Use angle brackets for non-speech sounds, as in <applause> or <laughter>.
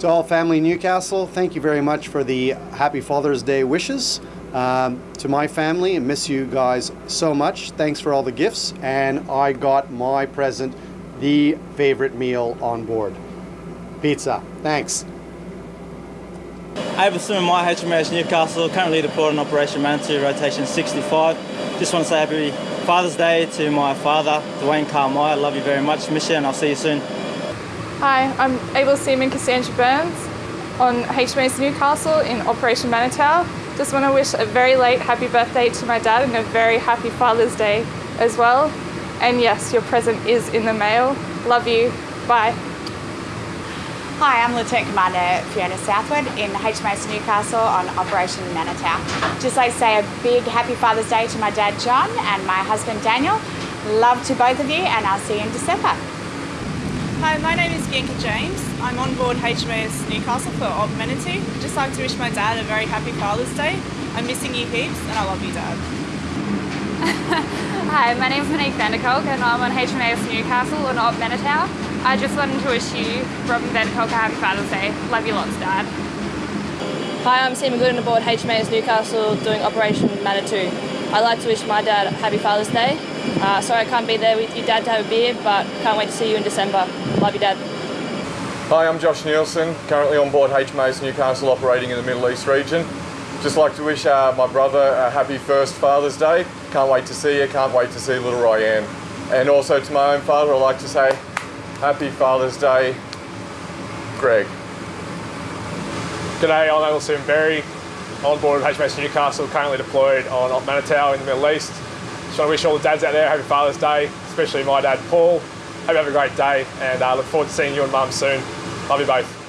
To all family Newcastle, thank you very much for the Happy Father's Day wishes. Um, to my family, I miss you guys so much. Thanks for all the gifts, and I got my present, the favorite meal on board pizza. Thanks. Able Seaman, my HMAS Newcastle, currently deployed on Operation Manitou, rotation 65. Just want to say happy Father's Day to my father, Dwayne Carmire. Love you very much, miss you, and I'll see you soon. Hi, I'm Able Seaman Cassandra Burns on HMAS Newcastle in Operation Manitou. Just want to wish a very late happy birthday to my dad and a very happy Father's Day as well. And yes, your present is in the mail. Love you. Bye. Hi, I'm Lieutenant Commander Fiona Southwood in HMAS Newcastle on Operation Manitou. Just like to say a big happy Father's Day to my dad John and my husband Daniel. Love to both of you and I'll see you in December. Hi, my name is Bianca James. I'm on board HMAS Newcastle for Op Manitou. Just like to wish my dad a very happy Father's Day. I'm missing you heaps and I love you, Dad. <laughs> Hi, my name is Monique Vanderkolk and I'm on HMAS Newcastle on Op Manitou. I just wanted to wish you, Robin Vanderkolk, a happy Father's Day. Love you lots, Dad. Hi, I'm Seaman Gooden aboard HMAS Newcastle doing Operation Manitou. I'd like to wish my dad a happy Father's Day. Uh, sorry I can't be there with your Dad, to have a beer, but can't wait to see you in December. Love you, Dad. Hi, I'm Josh Nielsen, currently on board HMAS Newcastle operating in the Middle East region. Just like to wish uh, my brother a happy first Father's Day. Can't wait to see you, can't wait to see little Ryan. And also to my own father, I'd like to say Happy Father's Day, Greg. G'day, I'm Alison Berry, on board of HMAS Newcastle, currently deployed on Op Manitou in the Middle East. Just want to wish all the dads out there happy Father's Day, especially my dad Paul. Hope you have a great day and uh, look forward to seeing you and mum soon. Love you both.